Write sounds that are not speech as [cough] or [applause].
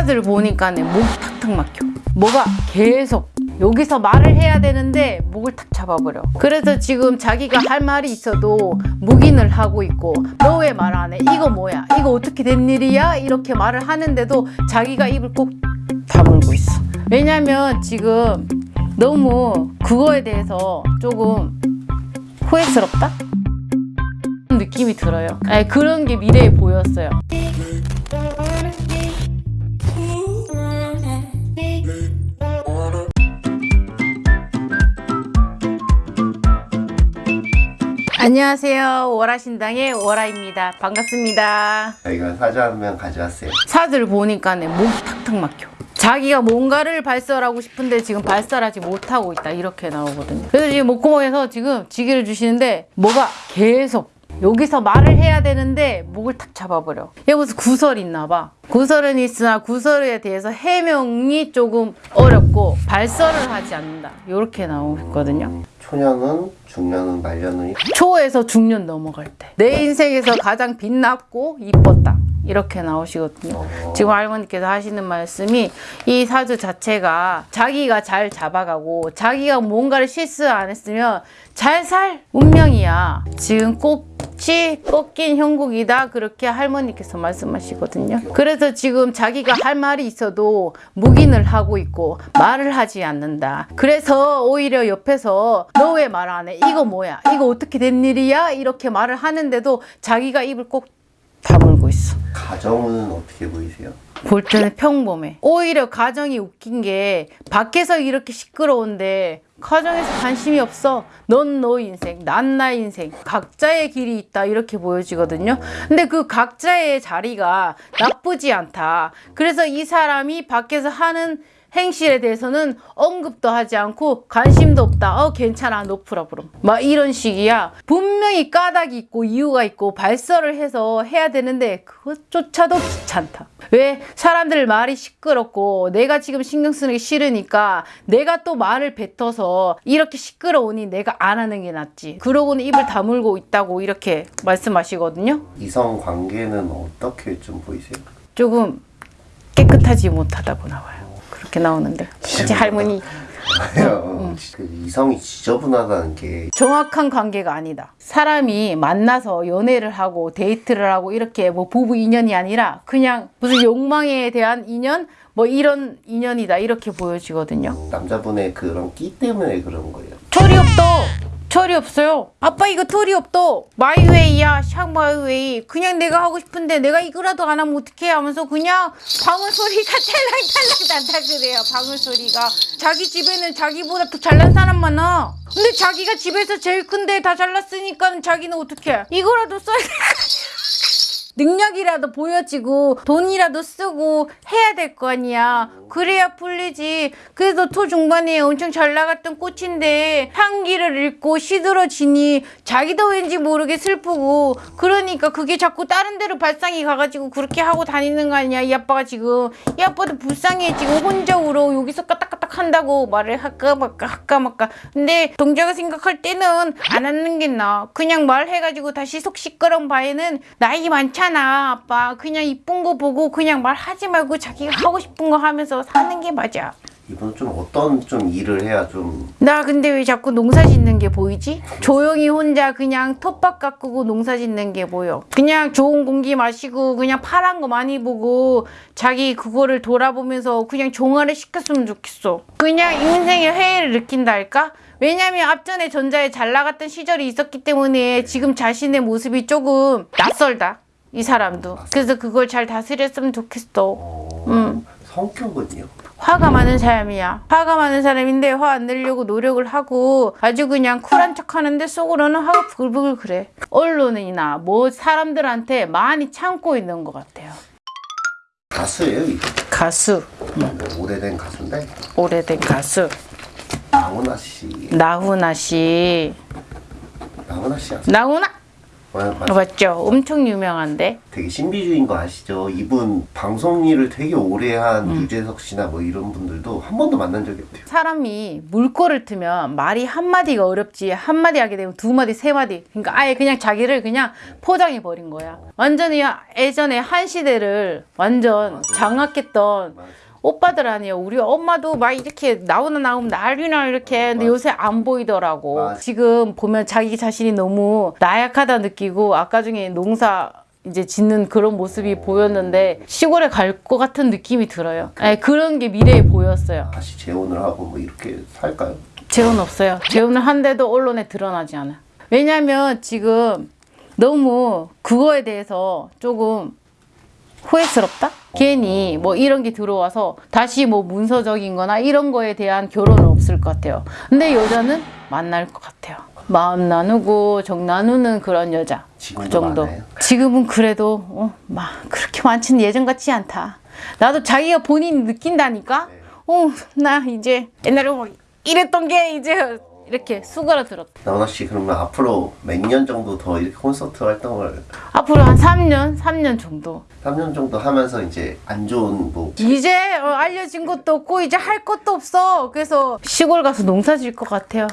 사들 보니까 목 탁탁 막혀. 뭐가 계속 여기서 말을 해야 되는데 목을 탁 잡아버려. 그래서 지금 자기가 할 말이 있어도 묵인을 하고 있고 너 왜 말 안 해? 이거 뭐야? 이거 어떻게 된 일이야? 이렇게 말을 하는데도 자기가 입을 꼭 다물고 있어. 왜냐면 지금 너무 그거에 대해서 조금 후회스럽다? 느낌이 들어요. 아니, 그런 게 미래에 보였어요. 안녕하세요. 월화신당의 월화입니다. 반갑습니다. 저희가 사자 한 명 가져왔어요. 사들 보니까 목 탁탁 막혀. 자기가 뭔가를 발설하고 싶은데 지금 발설하지 못하고 있다. 이렇게 나오거든요. 그래서 지금 목구멍에서 지금 지기를 주시는데 뭐가 계속 여기서 말을 해야 되는데 목을 탁 잡아버려. 얘 무슨 구설이 있나 봐. 구설은 있으나 구설에 대해서 해명이 조금 어렵고 발설을 하지 않는다. 이렇게 나오거든요. 초년은, 중년은, 말년은 초에서 중년 넘어갈 때. 내 인생에서 가장 빛났고 이뻤다. 이렇게 나오시거든요. 어. 지금 할머니께서 하시는 말씀이 이 사주 자체가 자기가 잘 잡아가고 자기가 뭔가를 실수 안 했으면 잘 살 운명이야. 지금 꽃이 꺾인 형국이다. 그렇게 할머니께서 말씀하시거든요. 그래서 지금 자기가 할 말이 있어도 묵인을 하고 있고 말을 하지 않는다. 그래서 오히려 옆에서 너 왜 말 안 해? 이거 뭐야? 이거 어떻게 된 일이야? 이렇게 말을 하는데도 자기가 입을 꼭 다물고 있어. 가정은 어떻게 보이세요? 볼 때는 평범해. 오히려 가정이 웃긴 게 밖에서 이렇게 시끄러운데 가정에서 관심이 없어. 넌 너 인생, 난 나 인생. 각자의 길이 있다. 이렇게 보여지거든요. 근데 그 각자의 자리가 나쁘지 않다. 그래서 이 사람이 밖에서 하는 행실에 대해서는 언급도 하지 않고 관심도 없다. 어 괜찮아 노프라 그럼. 막 이런 식이야. 분명히 까닭이 있고 이유가 있고 발설을 해서 해야 되는데 그것조차도 귀찮다. 왜 사람들 말이 시끄럽고 내가 지금 신경 쓰는 게 싫으니까 내가 또 말을 뱉어서 이렇게 시끄러우니 내가 안 하는 게 낫지. 그러고는 입을 다물고 있다고 이렇게 말씀하시거든요. 이성 관계는 어떻게 좀 보이세요? 조금 깨끗하지 못하다고 나와요. 그렇게 나오는데. 그치 할머니 아요. 그 이성이 지저분하다는 게 정확한 관계가 아니다. 사람이 만나서 연애를 하고 데이트를 하고 이렇게 뭐 부부 인연이 아니라 그냥 무슨 욕망에 대한 인연 뭐 이런 인연이다 이렇게 보여지거든요. 남자분의 그런 끼 때문에 그런 거예요. 철이 없다. 철이 없어요. 아빠 이거 철이 없다. my way야, 샥 my way. 그냥 내가 하고 싶은데 내가 이거라도 안 하면 어떡해 하면서 그냥 방울 소리가 찰랑찰랑 [laughs] 난다 그래요. 방울 소리가. 자기 집에는 자기보다 더 잘난 사람 많아. 근데 자기가 집에서 제일 큰데 다 잘났으니까 자기는 어떡해. 이거라도 써야 돼. [laughs] 능력이라도 보여지고 돈이라도 쓰고 해야 될 거 아니야. 그래야 풀리지. 그래서 초중반에 엄청 잘 나갔던 꽃인데 향기를 잃고 시들어지니 자기도 왠지 모르게 슬프고 그러니까 그게 자꾸 다른 데로 발상이 가가지고 그렇게 하고 다니는 거 아니야. 이 아빠가 지금 이 아빠도 불쌍해 지금 혼자 울어 여기서 까딱까딱 한다고 말을 할까 말까 할까 말까. 근데 동자가 생각할 때는 안 하는 게 나아. 그냥 말해가지고 다시 속 시끄러운 바에는 나이 많잖아 아빠. 그냥 이쁜 거 보고 그냥 말하지 말고 자기가 하고 싶은 거 하면서 사는 게 맞아. 이분은 좀 어떤 좀 일을 해야 좀 나 근데 왜 자꾸 농사 짓는 게 보이지? 조용히 혼자 그냥 텃밭 가꾸고 농사 짓는 게 보여. 그냥 좋은 공기 마시고 그냥 파란 거 많이 보고 자기 그거를 돌아보면서 그냥 종아리 시켰으면 좋겠어. 그냥 인생의 회의를 느낀다 할까? 왜냐면 앞전에 전자에 잘 나갔던 시절이 있었기 때문에 지금 자신의 모습이 조금 낯설다. 이 사람도. 그래서 그걸 잘 다스렸으면 좋겠어. 어, 음. 성격은요? 화가 많은 사람이야. 화가 많은 사람인데 화 안 내려고 노력을 하고 아주 그냥 쿨한 척 하는데 속으로는 화가 부글부글 그래. 언론이나 뭐 사람들한테 많이 참고 있는 것 같아요. 가수예요. 가수. 뭐 오래된 가수인데 오래된 가수. 나훈아 씨, 나훈아 씨. 나훈아 씨 아세요? 나훈아? 맞죠? 엄청 유명한데. 되게 신비주의인 거 아시죠? 이분 방송 일을 되게 오래 한 음. 유재석 씨나 뭐 이런 분들도 한 번도 만난 적이 없대요. 사람이 물꼬를 트면 말이 한마디가 어렵지 한마디 하게 되면 두 마디 세 마디 그러니까 아예 그냥 자기를 그냥 포장해 버린 거야 완전히 예전에 한 시대를 완전 장악했던 맞아. 오빠들 아니에요 우리 엄마도 막 이렇게 나오나 나오면 난리나 이렇게 근데 맞아. 요새 안 보이더라고 맞아. 지금 보면 자기 자신이 너무 나약하다 느끼고 아까 중에 농사 이제 짓는 그런 모습이 보였는데 시골에 갈 것 같은 느낌이 들어요 네, 그런 게 미래에 보였어요 다시 재혼을 하고 뭐 이렇게 살까요? 재혼 없어요. 재혼을 한데도 언론에 드러나지 않아요. 왜냐면 지금 너무 그거에 대해서 조금 후회스럽다? 괜히 뭐 이런 게 들어와서 다시 뭐 문서적인 거나 이런 거에 대한 결혼은 없을 것 같아요. 근데 여자는 만날 것 같아요. 마음 나누고 정 나누는 그런 여자. 그 정도. 많아요? 지금은 그래도 어, 막 그렇게 많지는 예전 같지 않다. 나도 자기가 본인이 느낀다니까. 네. 어, 나 이제 옛날에 막 이랬던 게 이제 이렇게 수그러들었다. 나훈아 씨 그러면 앞으로 몇 년 정도 더 이렇게 콘서트 활동을 앞으로 한 3년, 3년 정도. 3년 정도 하면서 이제 안 좋은 뭐 이제 어, 알려진 것도 없고 이제 할 것도 없어. 그래서 시골 가서 농사 질 것 같아요.